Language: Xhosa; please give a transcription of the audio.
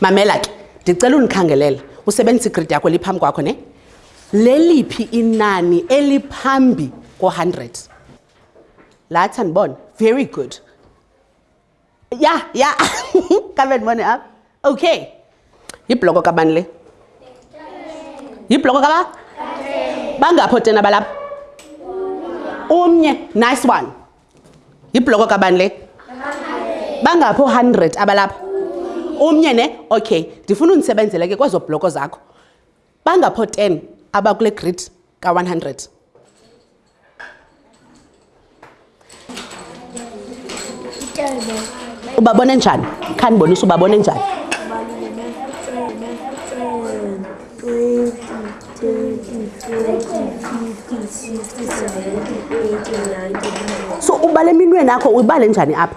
mamela ke ndicela undikhangelela usebenzisa igridi yakho liphambi kwakho ne leliphi inani eliphambi ko-hundred lathi andibona very good ya ya kave ndibone apha okay yibloko kabani le yibloko kaba bangapho tena balapha umnye nice one yibloko kabani le bangapho 100 abalapha umnye ne okay ndifuna undisebenzele ke kwezo bloko zakho Bangapho 10 abakule grid ka-100. Ubabone njani? Khanibonisa ubabone njani? So ubale eminweni akho uyibale njani apha?